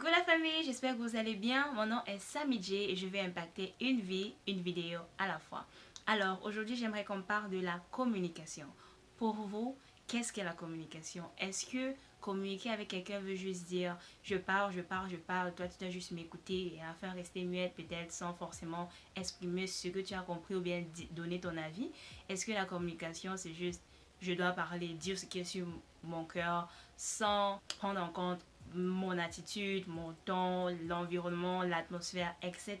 Coucou la famille, j'espère que vous allez bien. Mon nom est Samidje et je vais impacter une vie, une vidéo à la fois. Alors aujourd'hui j'aimerais qu'on parle de la communication. Pour vous, qu'est-ce qu'est la communication? Est-ce que communiquer avec quelqu'un veut juste dire je parle, je parle, je parle, toi tu dois juste m'écouter et enfin rester muette peut-être sans forcément exprimer ce que tu as compris ou bien donner ton avis Est-ce que la communication c'est juste je dois parler, dire ce qui est sur mon cœur sans prendre en compte mon attitude, mon ton, l'environnement, l'atmosphère, etc.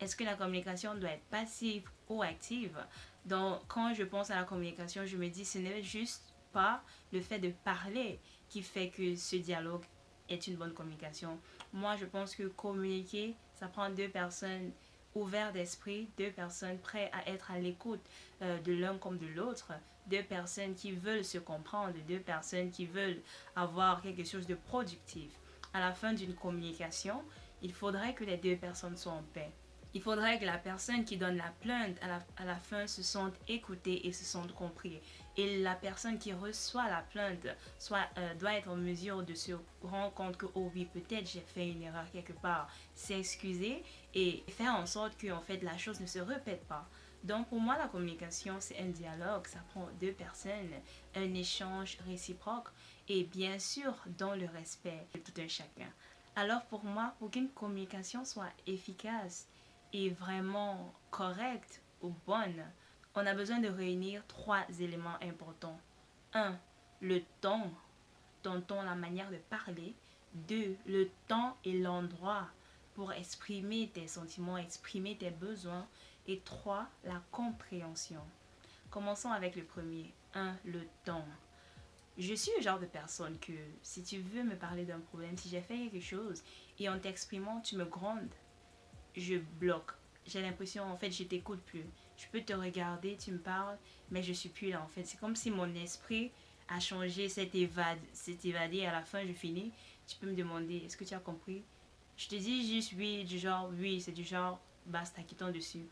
Est-ce que la communication doit être passive ou active? Donc, quand je pense à la communication, je me dis ce n'est juste pas le fait de parler qui fait que ce dialogue est une bonne communication. Moi, je pense que communiquer, ça prend deux personnes ouvertes d'esprit, deux personnes prêtes à être à l'écoute euh, de l'un comme de l'autre, deux personnes qui veulent se comprendre, deux personnes qui veulent avoir quelque chose de productif. À la fin d'une communication, il faudrait que les deux personnes soient en paix. Il faudrait que la personne qui donne la plainte à la, à la fin se sente écoutée et se sente compris. Et la personne qui reçoit la plainte soit, euh, doit être en mesure de se rendre compte que, oh oui, peut-être j'ai fait une erreur quelque part, s'excuser et faire en sorte que en fait, la chose ne se répète pas. Donc pour moi, la communication, c'est un dialogue, ça prend deux personnes, un échange réciproque et bien sûr dans le respect de tout un chacun. Alors pour moi, pour qu'une communication soit efficace et vraiment correcte ou bonne, on a besoin de réunir trois éléments importants. Un, Le temps, ton ton, la manière de parler. Deux, Le temps et l'endroit pour exprimer tes sentiments, exprimer tes besoins. Et trois, la compréhension. Commençons avec le premier. 1. Le temps. Je suis le genre de personne que si tu veux me parler d'un problème, si j'ai fait quelque chose et en t'exprimant, tu me grondes, je bloque. J'ai l'impression, en fait, je t'écoute plus. Je peux te regarder, tu me parles, mais je suis plus là, en fait. C'est comme si mon esprit a changé, s'est évadé, évadé. À la fin, je finis. Tu peux me demander, est-ce que tu as compris? Je te dis juste oui, du genre oui, c'est du genre basta, quittons dessus.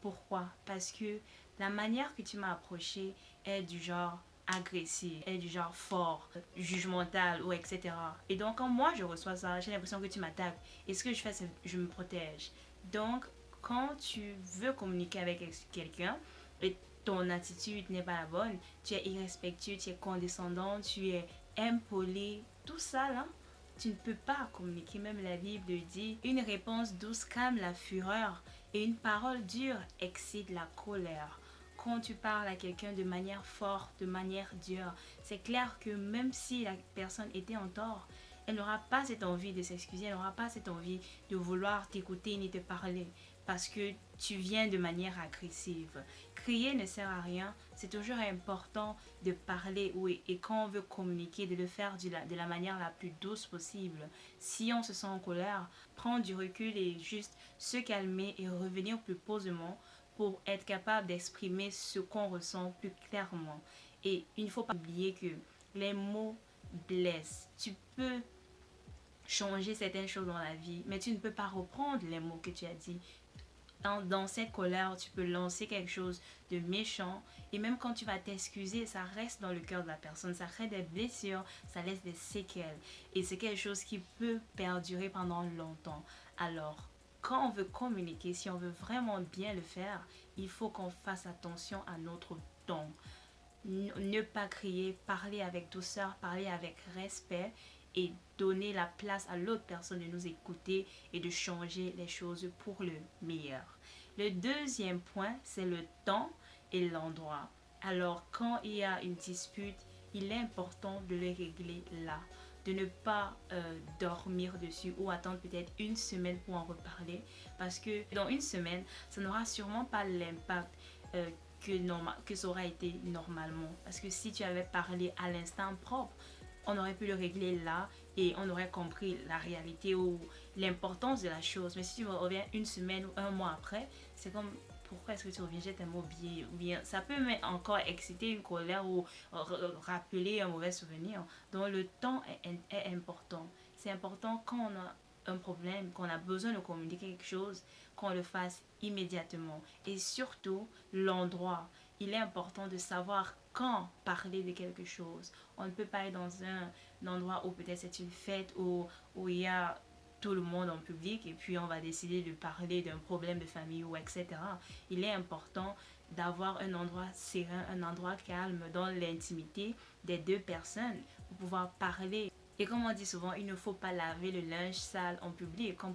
Pourquoi? Parce que la manière que tu m'as approché est du genre agressif, est du genre fort, jugemental ou etc. Et donc quand moi je reçois ça, j'ai l'impression que tu m'attaques. Et ce que je fais, c'est je me protège. Donc quand tu veux communiquer avec quelqu'un et ton attitude n'est pas la bonne, tu es irrespectueux, tu es condescendant, tu es impoli, tout ça là, tu ne peux pas communiquer. Même la Bible dit, une réponse douce calme la fureur et une parole dure excite la colère. Quand tu parles à quelqu'un de manière forte, de manière dure, c'est clair que même si la personne était en tort, elle n'aura pas cette envie de s'excuser, elle n'aura pas cette envie de vouloir t'écouter ni te parler parce que tu viens de manière agressive. Crier ne sert à rien, c'est toujours important de parler oui, et quand on veut communiquer, de le faire de la, de la manière la plus douce possible. Si on se sent en colère, prendre du recul et juste se calmer et revenir plus posément pour être capable d'exprimer ce qu'on ressent plus clairement. Et il ne faut pas oublier que les mots blessent. Tu peux changer certaines choses dans la vie, mais tu ne peux pas reprendre les mots que tu as dit. Dans, cette colère, tu peux lancer quelque chose de méchant. Et même quand tu vas t'excuser, ça reste dans le cœur de la personne. Ça crée des blessures, ça laisse des séquelles. Et c'est quelque chose qui peut perdurer pendant longtemps. Alors, quand on veut communiquer, si on veut vraiment bien le faire, il faut qu'on fasse attention à notre ton. Ne pas crier, parler avec douceur, parler avec respect et donner la place à l'autre personne de nous écouter et de changer les choses pour le meilleur. Le deuxième point, c'est le temps et l'endroit. Alors, quand il y a une dispute, il est important de le régler là. De ne pas euh, dormir dessus ou attendre peut-être une semaine pour en reparler. Parce que dans une semaine, ça n'aura sûrement pas l'impact euh, que, normal, que ça aura été normalement. Parce que si tu avais parlé à l'instant propre, on aurait pu le régler là et on aurait compris la réalité ou l'importance de la chose. Mais si tu reviens une semaine ou un mois après, c'est comme pourquoi est-ce que tu reviens, j'ai tellement oublié ou bien ça peut encore exciter une colère ou rappeler un mauvais souvenir. Donc le temps est, important. C'est important quand on a un problème, qu'on a besoin de communiquer quelque chose, qu'on le fasse immédiatement. Et surtout, l'endroit. Il est important de savoir quand parler de quelque chose. On ne peut pas être dans un, endroit où peut-être c'est une fête, où, où il y a tout le monde en public et puis on va décider de parler d'un problème de famille ou etc. Il est important d'avoir un endroit serein, un endroit calme dans l'intimité des deux personnes pour pouvoir parler et comme on dit souvent, il ne faut pas laver le linge sale en public. Comme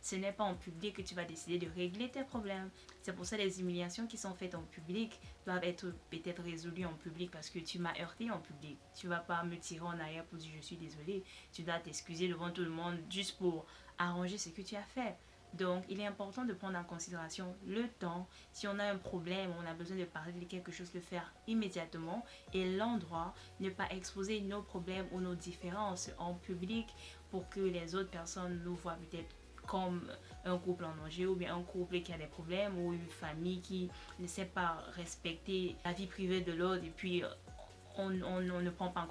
ce n'est pas en public que tu vas décider de régler tes problèmes. C'est pour ça que les humiliations qui sont faites en public doivent être peut-être résolues en public parce que tu m'as heurté en public. Tu vas pas me tirer en arrière pour dire je suis désolé. Tu dois t'excuser devant tout le monde juste pour arranger ce que tu as fait. Donc, il est important de prendre en considération le temps. Si on a un problème, on a besoin de parler de quelque chose, le faire immédiatement. Et l'endroit, ne pas exposer nos problèmes ou nos différences en public pour que les autres personnes nous voient peut-être comme un couple en danger ou bien un couple qui a des problèmes ou une famille qui ne sait pas respecter la vie privée de l'autre et puis on, ne prend pas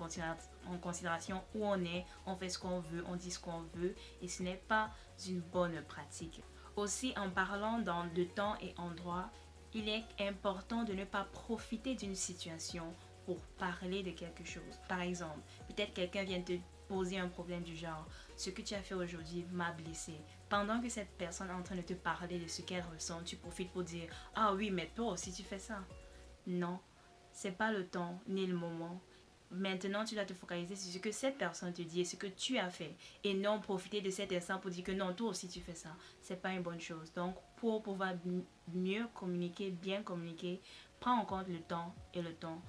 en considération, où on est, on fait ce qu'on veut, on dit ce qu'on veut et ce n'est pas une bonne pratique. Aussi, en parlant dans de temps et endroit, il est important de ne pas profiter d'une situation pour parler de quelque chose. Par exemple, peut-être quelqu'un vient te poser un problème du genre « ce que tu as fait aujourd'hui m'a blessé ». Pendant que cette personne est en train de te parler de ce qu'elle ressent, tu profites pour dire « ah oui, mais toi aussi tu fais ça ». Non, c'est pas le temps ni le moment. Maintenant, tu dois te focaliser sur ce que cette personne te dit et ce que tu as fait. Et non profiter de cet instant pour dire que non, toi aussi tu fais ça. C'est pas une bonne chose. Donc, pour pouvoir mieux communiquer, bien communiquer, prends en compte le temps et le temps.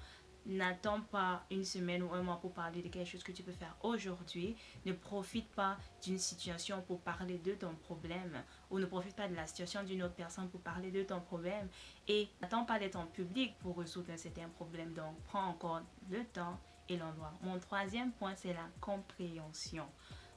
N'attends pas une semaine ou un mois pour parler de quelque chose que tu peux faire aujourd'hui. Ne profite pas d'une situation pour parler de ton problème ou ne profite pas de la situation d'une autre personne pour parler de ton problème. Et n'attends pas d'être en public pour résoudre un certain problème. Donc, prends encore le temps et l'endroit. Mon troisième point, c'est la compréhension.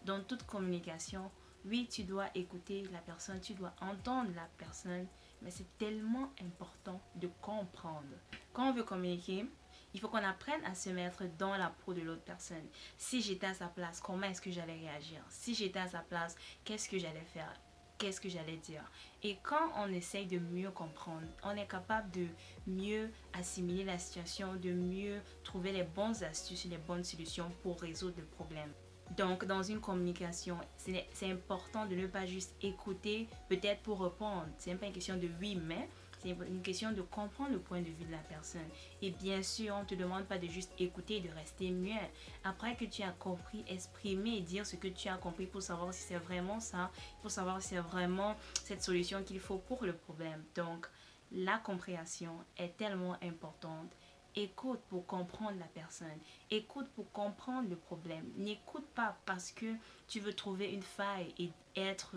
Dans toute communication, oui, tu dois écouter la personne, tu dois entendre la personne, mais c'est tellement important de comprendre. Quand on veut communiquer, il faut qu'on apprenne à se mettre dans la peau de l'autre personne. Si j'étais à sa place, comment est-ce que j'allais réagir? Si j'étais à sa place, qu'est-ce que j'allais faire? Qu'est-ce que j'allais dire? Et quand on essaye de mieux comprendre, on est capable de mieux assimiler la situation, de mieux trouver les bonnes astuces, les bonnes solutions pour résoudre le problème. Donc, dans une communication, c'est important de ne pas juste écouter, peut-être pour répondre. C'est pas une question de oui, mais c'est une question de comprendre le point de vue de la personne. Et bien sûr, on ne te demande pas de juste écouter et de rester muet. Après que tu as compris, exprimer et dire ce que tu as compris pour savoir si c'est vraiment ça, pour savoir si c'est vraiment cette solution qu'il faut pour le problème. Donc, la compréhension est tellement importante. Écoute pour comprendre la personne. Écoute pour comprendre le problème. N'écoute pas parce que tu veux trouver une faille et être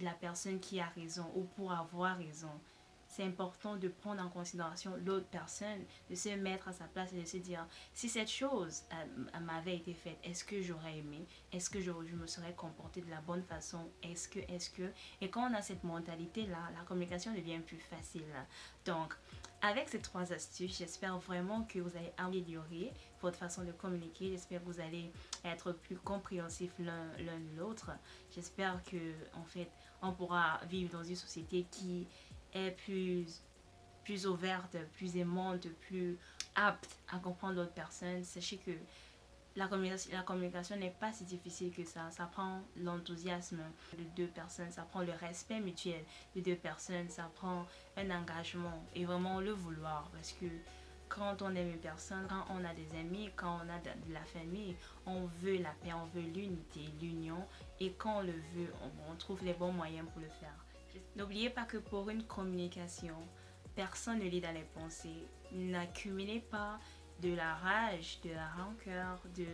la personne qui a raison ou pour avoir raison c'est important de prendre en considération l'autre personne, de se mettre à sa place et de se dire, si cette chose euh, m'avait été faite, est-ce que j'aurais aimé? Est-ce que je, me serais comporté de la bonne façon? Est-ce que, est-ce que? Et quand on a cette mentalité-là, la communication devient plus facile. Donc, avec ces trois astuces, j'espère vraiment que vous allez améliorer votre façon de communiquer. J'espère que vous allez être plus compréhensif l'un l'autre. J'espère que, en fait, on pourra vivre dans une société qui est plus, plus ouverte, plus aimante, plus apte à comprendre l'autre personne, sachez que la communication, la communication n'est pas si difficile que ça. Ça prend l'enthousiasme de deux personnes, ça prend le respect mutuel de deux personnes, ça prend un engagement et vraiment le vouloir. Parce que quand on aime une personne, quand on a des amis, quand on a de la famille, on veut la paix, on veut l'unité, l'union. Et quand on le veut, on trouve les bons moyens pour le faire. N'oubliez pas que pour une communication, personne ne lit dans les pensées. N'accumulez pas de la rage, de la rancœur, de,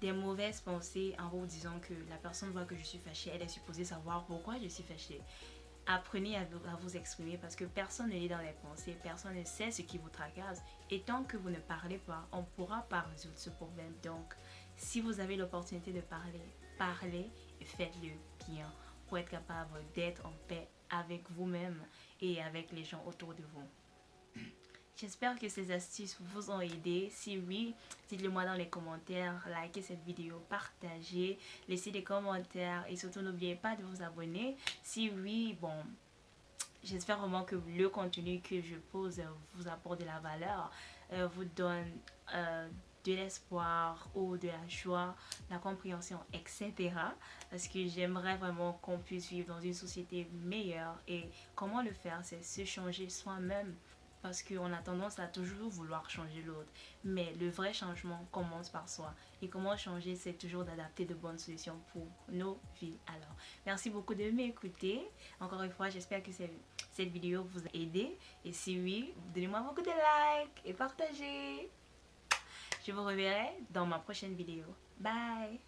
des mauvaises pensées en vous disant que la personne voit que je suis fâchée, elle est supposée savoir pourquoi je suis fâchée. Apprenez à vous, à vous exprimer parce que personne ne lit dans les pensées, personne ne sait ce qui vous tracasse. Et tant que vous ne parlez pas, on ne pourra pas résoudre ce problème. Donc, si vous avez l'opportunité de parler, parlez et faites-le bien pour être capable d'être en paix avec vous-même et avec les gens autour de vous. J'espère que ces astuces vous ont aidé. Si oui, dites-le moi dans les commentaires, likez cette vidéo, partagez, laissez des commentaires et surtout n'oubliez pas de vous abonner. Si oui, bon, j'espère vraiment que le contenu que je pose vous apporte de la valeur, euh, vous donne euh, de l'espoir ou de la joie, la compréhension, etc. Parce que j'aimerais vraiment qu'on puisse vivre dans une société meilleure. Et comment le faire C'est se changer soi-même parce qu'on a tendance à toujours vouloir changer l'autre. Mais le vrai changement commence par soi. Et comment changer, c'est toujours d'adapter de bonnes solutions pour nos vies. Alors, merci beaucoup de m'écouter. Encore une fois, j'espère que cette vidéo vous a aidé. Et si oui, donnez-moi beaucoup de likes et partagez. Je vous reverrai dans ma prochaine vidéo. Bye